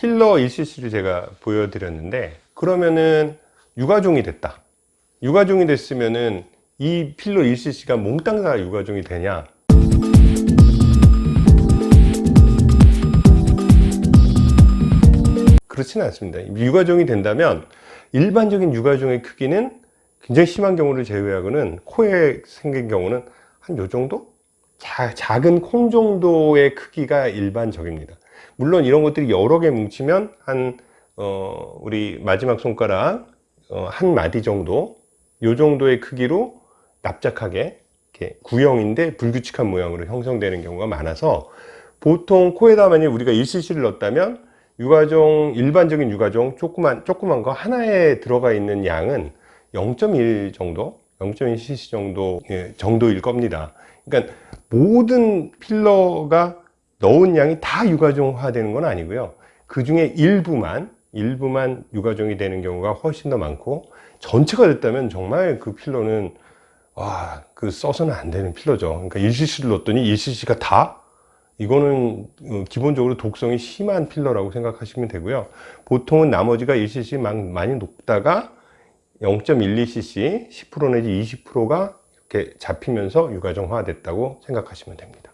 필러 1cc를 제가 보여드렸는데 그러면은 유가종이 됐다. 유가종이 됐으면은 이 필러 1cc가 몽땅 다 유가종이 되냐? 그렇지는 않습니다. 유가종이 된다면 일반적인 유가종의 크기는 굉장히 심한 경우를 제외하고는 코에 생긴 경우는 한 요 정도? 자, 작은 콩 정도의 크기가 일반적입니다 물론 이런 것들이 여러 개 뭉치면 한 어, 우리 마지막 손가락 어, 한 마디 정도 요 정도의 크기로 납작하게 이렇게 구형인데 불규칙한 모양으로 형성되는 경우가 많아서 보통 코에다 만약 우리가 1cc를 넣었다면 유가종 일반적인 유가종 조그만 조그만 거 하나에 들어가 있는 양은 0.1 정도 0.1cc 정도 예, 정도일 겁니다. 그러니까 모든 필러가 넣은 양이 다 유가종화 되는 건 아니고요 그 중에 일부만 일부만 유가종이 되는 경우가 훨씬 더 많고 전체가 됐다면 정말 그 필러는 와, 그 써서는 안 되는 필러죠. 그러니까 1cc를 넣었더니 1cc가 다 이거는 어, 기본적으로 독성이 심한 필러라고 생각하시면 되고요. 보통은 나머지가 1cc 많이 녹다가 0.12cc 10% 내지 20%가 이렇게 잡히면서 유가종화 됐다고 생각하시면 됩니다.